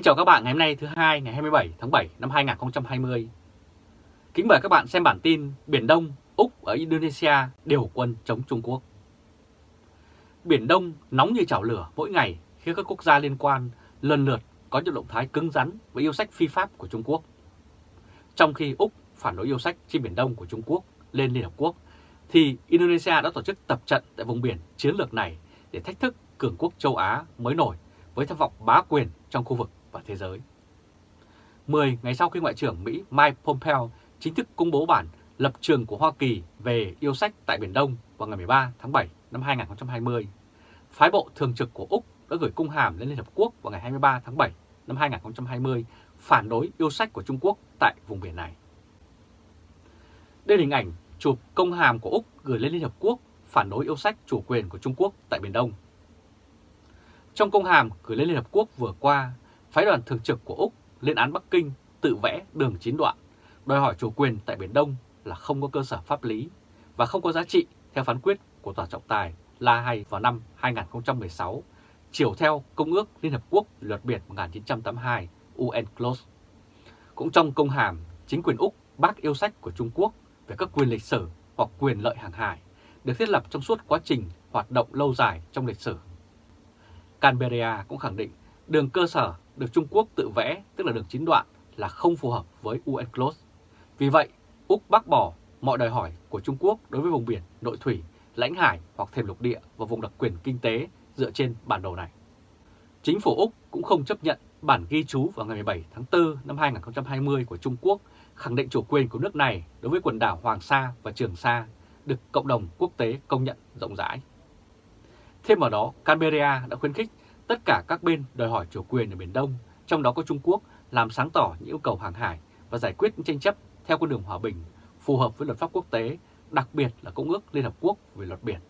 Kính chào các bạn ngày hôm nay thứ hai ngày 27 tháng 7 năm 2020. Kính mời các bạn xem bản tin Biển Đông, Úc ở Indonesia điều quân chống Trung Quốc. Biển Đông nóng như chảo lửa mỗi ngày khi các quốc gia liên quan lần lượt có những động thái cứng rắn với yêu sách phi pháp của Trung Quốc. Trong khi Úc phản đối yêu sách trên Biển Đông của Trung Quốc lên Liên Hợp Quốc, thì Indonesia đã tổ chức tập trận tại vùng biển chiến lược này để thách thức cường quốc châu Á mới nổi với tham vọng bá quyền trong khu vực và thế giới. 10 ngày sau khi Ngoại trưởng Mỹ Mike Pompeo chính thức công bố bản lập trường của Hoa Kỳ về yêu sách tại Biển Đông vào ngày 13 tháng 7 năm 2020, phái bộ thường trực của Úc đã gửi công hàm lên Liên Hợp Quốc vào ngày 23 tháng 7 năm 2020 phản đối yêu sách của Trung Quốc tại vùng biển này. Đây là hình ảnh chụp công hàm của Úc gửi lên Liên Hợp Quốc phản đối yêu sách chủ quyền của Trung Quốc tại Biển Đông. Trong công hàm gửi lên Liên Hợp Quốc vừa qua, phái đoàn thường trực của Úc lên án Bắc Kinh tự vẽ đường chín đoạn, đòi hỏi chủ quyền tại Biển Đông là không có cơ sở pháp lý và không có giá trị theo phán quyết của Tòa trọng tài La Hay vào năm 2016, chiều theo Công ước Liên Hợp Quốc Luật Biển 1982 UNCLOS. Cũng trong công hàm, chính quyền Úc bác yêu sách của Trung Quốc về các quyền lịch sử hoặc quyền lợi hàng hải được thiết lập trong suốt quá trình hoạt động lâu dài trong lịch sử. Canberra cũng khẳng định đường cơ sở được Trung Quốc tự vẽ, tức là đường chín đoạn, là không phù hợp với UNCLOS. Vì vậy, Úc bác bỏ mọi đòi hỏi của Trung Quốc đối với vùng biển, nội thủy, lãnh hải hoặc thềm lục địa và vùng đặc quyền kinh tế dựa trên bản đồ này. Chính phủ Úc cũng không chấp nhận bản ghi chú vào ngày 17 tháng 4 năm 2020 của Trung Quốc khẳng định chủ quyền của nước này đối với quần đảo Hoàng Sa và Trường Sa được cộng đồng quốc tế công nhận rộng rãi. Thêm vào đó, Canberra đã khuyến khích tất cả các bên đòi hỏi chủ quyền ở Biển Đông, trong đó có Trung Quốc, làm sáng tỏ những yêu cầu hàng hải và giải quyết những tranh chấp theo con đường hòa bình, phù hợp với luật pháp quốc tế, đặc biệt là Công ước Liên Hợp Quốc về luật biển.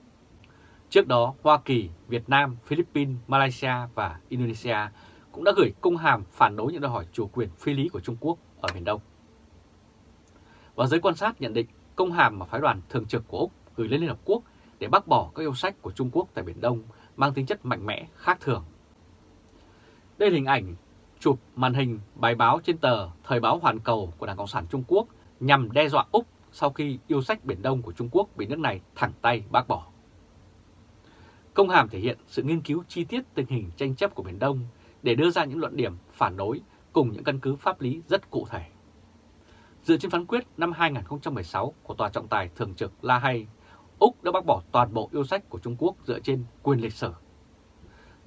Trước đó, Hoa Kỳ, Việt Nam, Philippines, Malaysia và Indonesia cũng đã gửi công hàm phản đối những đòi hỏi chủ quyền phi lý của Trung Quốc ở Biển Đông. Và giới quan sát nhận định công hàm mà phái đoàn thường trực của Úc gửi lên Liên Hợp Quốc để bác bỏ các yêu sách của Trung Quốc tại Biển Đông mang tính chất mạnh mẽ, khác thường. Đây là hình ảnh chụp màn hình bài báo trên tờ Thời báo Hoàn Cầu của Đảng Cộng sản Trung Quốc nhằm đe dọa Úc sau khi yêu sách Biển Đông của Trung Quốc bị nước này thẳng tay bác bỏ. Công hàm thể hiện sự nghiên cứu chi tiết tình hình tranh chấp của Biển Đông để đưa ra những luận điểm phản đối cùng những căn cứ pháp lý rất cụ thể. Dựa trên phán quyết năm 2016 của Tòa trọng tài thường trực La Hay, Úc đã bác bỏ toàn bộ yêu sách của Trung Quốc dựa trên quyền lịch sử.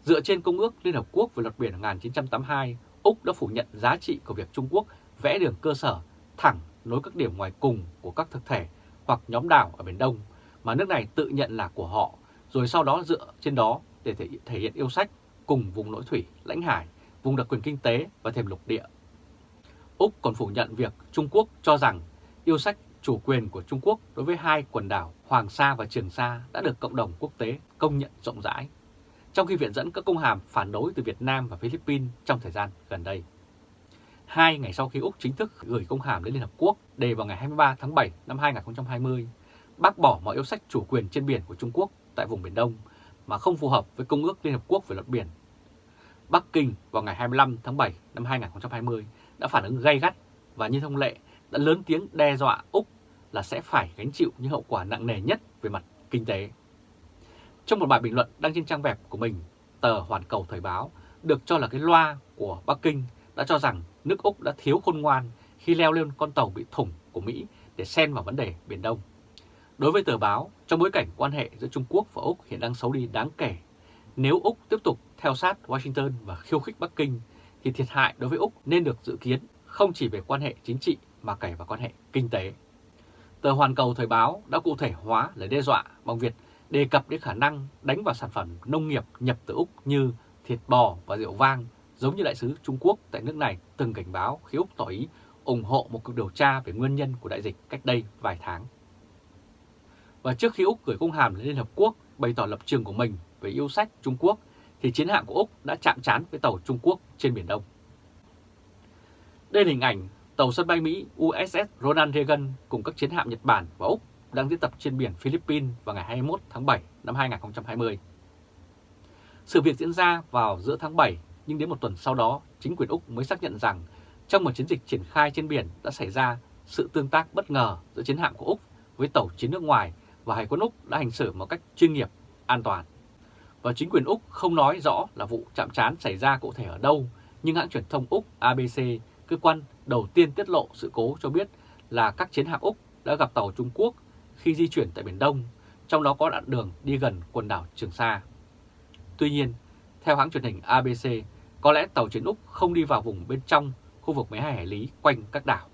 Dựa trên Công ước Liên Hợp Quốc về luật biển 1982, Úc đã phủ nhận giá trị của việc Trung Quốc vẽ đường cơ sở thẳng nối các điểm ngoài cùng của các thực thể hoặc nhóm đảo ở Biển Đông mà nước này tự nhận là của họ, rồi sau đó dựa trên đó để thể, thể hiện yêu sách cùng vùng nội thủy, lãnh hải, vùng đặc quyền kinh tế và thềm lục địa. Úc còn phủ nhận việc Trung Quốc cho rằng yêu sách chủ quyền của Trung Quốc đối với hai quần đảo Hoàng Sa và Trường Sa đã được cộng đồng quốc tế công nhận rộng rãi, trong khi viện dẫn các công hàm phản đối từ Việt Nam và Philippines trong thời gian gần đây. Hai ngày sau khi Úc chính thức gửi công hàm đến Liên Hợp Quốc đề vào ngày 23 tháng 7 năm 2020, bác bỏ mọi yêu sách chủ quyền trên biển của Trung Quốc tại vùng Biển Đông mà không phù hợp với Công ước Liên Hợp Quốc về luật biển. Bắc Kinh vào ngày 25 tháng 7 năm 2020 đã phản ứng gay gắt và như thông lệ đã lớn tiếng đe dọa Úc là sẽ phải gánh chịu những hậu quả nặng nề nhất về mặt kinh tế. Trong một bài bình luận đăng trên trang web của mình, tờ Hoàn Cầu Thời báo được cho là cái loa của Bắc Kinh đã cho rằng nước Úc đã thiếu khôn ngoan khi leo lên con tàu bị thủng của Mỹ để xen vào vấn đề Biển Đông. Đối với tờ báo, trong bối cảnh quan hệ giữa Trung Quốc và Úc hiện đang xấu đi đáng kể, nếu Úc tiếp tục theo sát Washington và khiêu khích Bắc Kinh, thì thiệt hại đối với Úc nên được dự kiến không chỉ về quan hệ chính trị mà kể vào quan hệ kinh tế. Tờ Hoàn Cầu Thời báo đã cụ thể hóa lời đe dọa bằng việc đề cập đến khả năng đánh vào sản phẩm nông nghiệp nhập từ Úc như thịt bò và rượu vang, giống như đại sứ Trung Quốc tại nước này từng cảnh báo khi Úc tỏ ý ủng hộ một cuộc điều tra về nguyên nhân của đại dịch cách đây vài tháng. Và trước khi Úc gửi công hàm lên Liên Hợp Quốc bày tỏ lập trường của mình về yêu sách Trung Quốc, thì chiến hạm của Úc đã chạm trán với tàu Trung Quốc trên Biển Đông. Đây là hình ảnh tàu sân bay Mỹ USS Ronald Reagan cùng các chiến hạm Nhật Bản và Úc đang diễn tập trên biển Philippines vào ngày 21 tháng 7 năm 2020. Sự việc diễn ra vào giữa tháng 7 nhưng đến một tuần sau đó, chính quyền Úc mới xác nhận rằng trong một chiến dịch triển khai trên biển đã xảy ra sự tương tác bất ngờ giữa chiến hạm của Úc với tàu chiến nước ngoài và Hải quân Úc đã hành xử một cách chuyên nghiệp, an toàn. Và chính quyền Úc không nói rõ là vụ chạm trán xảy ra cụ thể ở đâu, nhưng hãng truyền thông Úc ABC, cơ quan đầu tiên tiết lộ sự cố cho biết là các chiến hạm Úc đã gặp tàu Trung Quốc khi di chuyển tại Biển Đông, trong đó có đoạn đường đi gần quần đảo Trường Sa. Tuy nhiên, theo hãng truyền hình ABC, có lẽ tàu chiến Úc không đi vào vùng bên trong khu vực 12 hải lý quanh các đảo.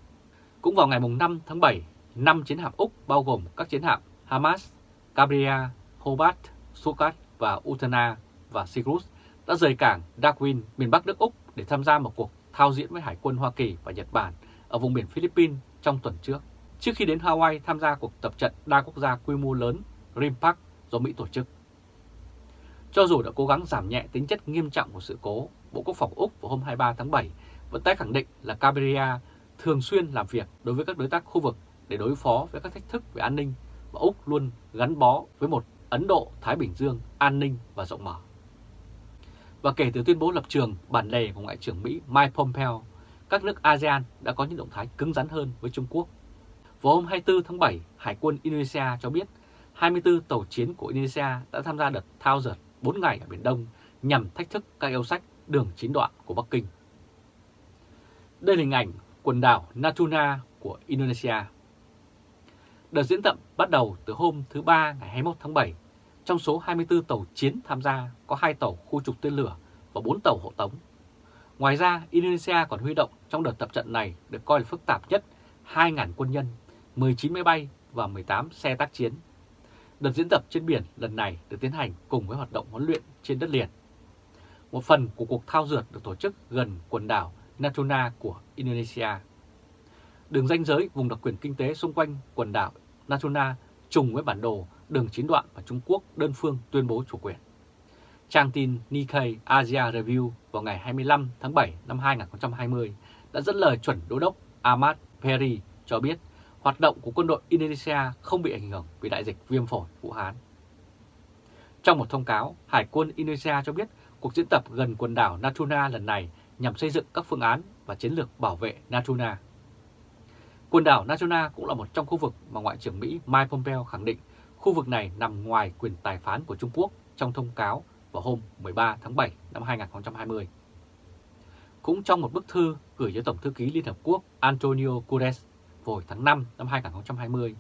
Cũng vào ngày 5 tháng 7, 5 chiến hạm Úc bao gồm các chiến hạm Hamas, Cabria, Hobart, Sukat và Utana và Sirius đã rời cảng Darwin, miền Bắc nước Úc để tham gia một cuộc thao diễn với Hải quân Hoa Kỳ và Nhật Bản ở vùng biển Philippines trong tuần trước, trước khi đến Hawaii tham gia cuộc tập trận đa quốc gia quy mô lớn RIMPAC do Mỹ tổ chức. Cho dù đã cố gắng giảm nhẹ tính chất nghiêm trọng của sự cố, Bộ Quốc phòng Úc vào hôm 23 tháng 7 vẫn tái khẳng định là Cabiria thường xuyên làm việc đối với các đối tác khu vực để đối phó với các thách thức về an ninh và Úc luôn gắn bó với một Ấn Độ-Thái Bình Dương an ninh và rộng mở. Và kể từ tuyên bố lập trường bản lề của Ngoại trưởng Mỹ Mike Pompeo, các nước ASEAN đã có những động thái cứng rắn hơn với Trung Quốc. Vào hôm 24 tháng 7, Hải quân Indonesia cho biết 24 tàu chiến của Indonesia đã tham gia đợt thao dượt 4 ngày ở Biển Đông nhằm thách thức các yêu sách đường chín đoạn của Bắc Kinh. Đây là hình ảnh quần đảo Natuna của Indonesia. Đợt diễn tập bắt đầu từ hôm thứ Ba ngày 21 tháng 7. Trong số 24 tàu chiến tham gia có 2 tàu khu trục tên lửa và 4 tàu hộ tống. Ngoài ra, Indonesia còn huy động trong đợt tập trận này được coi là phức tạp nhất 2.000 quân nhân, 19 máy bay và 18 xe tác chiến. Đợt diễn tập trên biển lần này được tiến hành cùng với hoạt động huấn luyện trên đất liền. Một phần của cuộc thao dượt được tổ chức gần quần đảo Natuna của Indonesia. Đường ranh giới vùng đặc quyền kinh tế xung quanh quần đảo Natuna trùng với bản đồ đường chín đoạn mà Trung Quốc đơn phương tuyên bố chủ quyền. Trang tin Nikkei Asia Review vào ngày 25 tháng 7 năm 2020 đã dẫn lời chuẩn đô đốc Ahmad Perry cho biết hoạt động của quân đội Indonesia không bị ảnh hưởng vì đại dịch viêm phổi Vũ Hán. Trong một thông cáo, Hải quân Indonesia cho biết cuộc diễn tập gần quần đảo Natuna lần này nhằm xây dựng các phương án và chiến lược bảo vệ Natuna. Quần đảo Natuna cũng là một trong khu vực mà Ngoại trưởng Mỹ Mike Pompeo khẳng định khu vực này nằm ngoài quyền tài phán của Trung Quốc trong thông cáo vào hôm 13 tháng 7 năm 2020. Cũng trong một bức thư gửi cho Tổng thư ký Liên Hợp Quốc Antonio Guterres hồi tháng 5 năm 2020,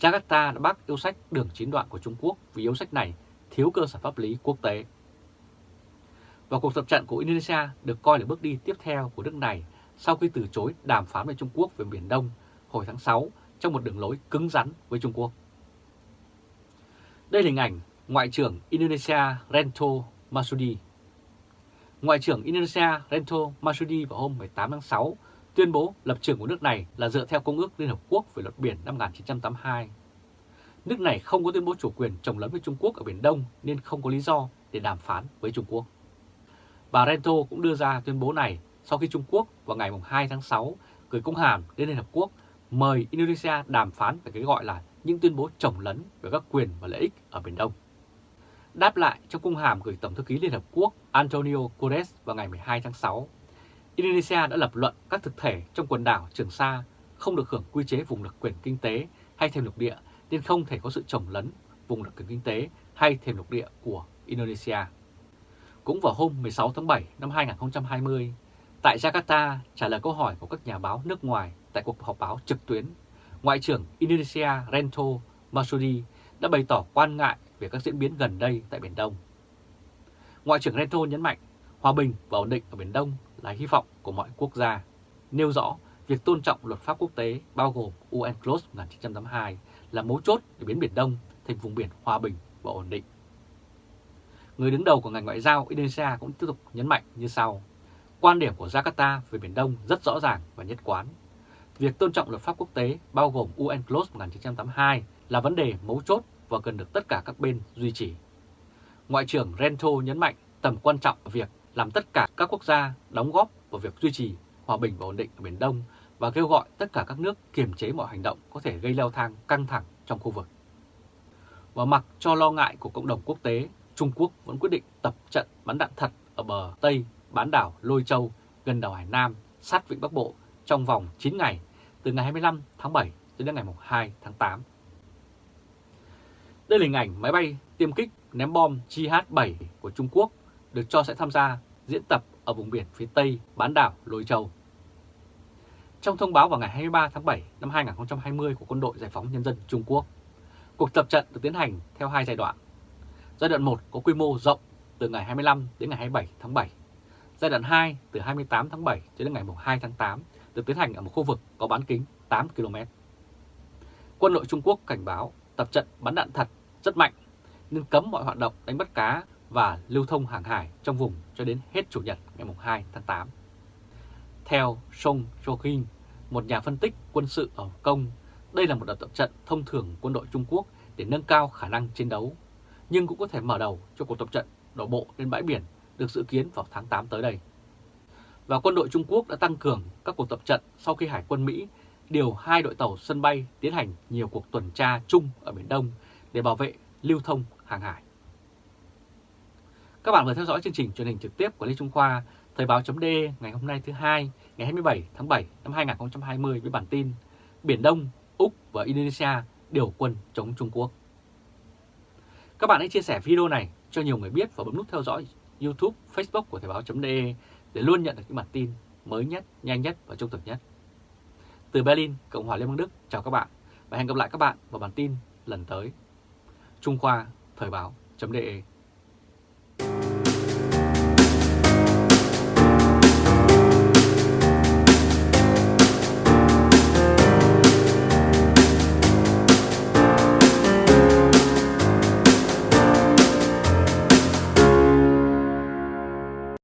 Jakarta đã bác yêu sách đường chín đoạn của Trung Quốc vì yêu sách này thiếu cơ sở pháp lý quốc tế. Và cuộc tập trận của Indonesia được coi là bước đi tiếp theo của nước này sau khi từ chối đàm phán với Trung Quốc về Biển Đông hồi tháng 6 trong một đường lối cứng rắn với Trung Quốc. Đây là hình ảnh Ngoại trưởng Indonesia Rento Masudi. Ngoại trưởng Indonesia Rento Masudi vào hôm 18 tháng 6 tuyên bố lập trường của nước này là dựa theo Công ước Liên Hợp Quốc về luật biển năm 1982. Nước này không có tuyên bố chủ quyền trồng lấn với Trung Quốc ở Biển Đông nên không có lý do để đàm phán với Trung Quốc. Bà Rento cũng đưa ra tuyên bố này sau khi Trung Quốc vào ngày 2 tháng 6 gửi công hàm đến Liên Hợp Quốc mời Indonesia đàm phán về cái gọi là những tuyên bố trồng lấn về các quyền và lợi ích ở Biển Đông. Đáp lại trong cung hàm gửi Tổng thư ký Liên Hợp Quốc Antonio Guterres vào ngày 12 tháng 6, Indonesia đã lập luận các thực thể trong quần đảo Trường Sa không được hưởng quy chế vùng đặc quyền kinh tế hay thêm lục địa nên không thể có sự trồng lấn vùng đặc quyền kinh tế hay thêm lục địa của Indonesia. Cũng vào hôm 16 tháng 7 năm 2020, tại Jakarta trả lời câu hỏi của các nhà báo nước ngoài tại cuộc họp báo trực tuyến, Ngoại trưởng Indonesia Rento Masudi đã bày tỏ quan ngại về các diễn biến gần đây tại Biển Đông. Ngoại trưởng Rento nhấn mạnh hòa bình và ổn định ở Biển Đông là hy vọng của mọi quốc gia, nêu rõ việc tôn trọng luật pháp quốc tế bao gồm UNCLOS 1982 là mấu chốt để biến Biển Đông thành vùng biển hòa bình và ổn định. Người đứng đầu của ngành ngoại giao Indonesia cũng tiếp tục nhấn mạnh như sau. Quan điểm của Jakarta về Biển Đông rất rõ ràng và nhất quán. Việc tôn trọng luật pháp quốc tế bao gồm UNCLOS 1982 là vấn đề mấu chốt và cần được tất cả các bên duy trì. Ngoại trưởng Rento nhấn mạnh tầm quan trọng của việc làm tất cả các quốc gia đóng góp vào việc duy trì hòa bình và ổn định ở Biển Đông và kêu gọi tất cả các nước kiềm chế mọi hành động có thể gây leo thang căng thẳng trong khu vực. Và mặc cho lo ngại của cộng đồng quốc tế, Trung Quốc vẫn quyết định tập trận bắn đạn thật ở bờ Tây bán đảo Lôi Châu gần đảo Hải Nam sát vịnh Bắc Bộ trong vòng 9 ngày từ ngày 25 tháng 7 đến ngày 2 tháng 8. Đây là hình ảnh máy bay tiêm kích ném bom JH-7 của Trung Quốc được cho sẽ tham gia diễn tập ở vùng biển phía Tây bán đảo Lôi Châu. Trong thông báo vào ngày 23 tháng 7 năm 2020 của Quân đội Giải phóng Nhân dân Trung Quốc, cuộc tập trận được tiến hành theo hai giai đoạn. Giai đoạn 1 có quy mô rộng từ ngày 25 đến ngày 27 tháng 7. Giai đoạn 2 từ 28 tháng 7 cho đến ngày 2 tháng 8 được tiến hành ở một khu vực có bán kính 8 km. Quân đội Trung Quốc cảnh báo tập trận bắn đạn thật rất mạnh nhưng cấm mọi hoạt động đánh bắt cá và lưu thông hàng hải trong vùng cho đến hết Chủ nhật ngày 2 tháng 8. Theo Song Jokin, một nhà phân tích quân sự ở Hồng Kông, đây là một đợt tập trận thông thường quân đội Trung Quốc để nâng cao khả năng chiến đấu, nhưng cũng có thể mở đầu cho cuộc tập trận đổ bộ lên bãi biển được dự kiến vào tháng 8 tới đây. Và quân đội Trung Quốc đã tăng cường các cuộc tập trận sau khi Hải quân Mỹ điều hai đội tàu sân bay tiến hành nhiều cuộc tuần tra chung ở Biển Đông để bảo vệ lưu thông hàng hải. Các bạn vừa theo dõi chương trình truyền hình trực tiếp của Lê Trung Khoa, Thời báo chấm ngày hôm nay thứ hai, ngày 27 tháng 7 năm 2020 với bản tin Biển Đông, Úc và Indonesia điều quân chống Trung Quốc. Các bạn hãy chia sẻ video này cho nhiều người biết và bấm nút theo dõi YouTube, Facebook của Thời báo.de để luôn nhận được những bản tin mới nhất, nhanh nhất và trung thực nhất. Từ Berlin, Cộng hòa Liên bang Đức, chào các bạn và hẹn gặp lại các bạn vào bản tin lần tới. Trung Khoa, Thời báo.de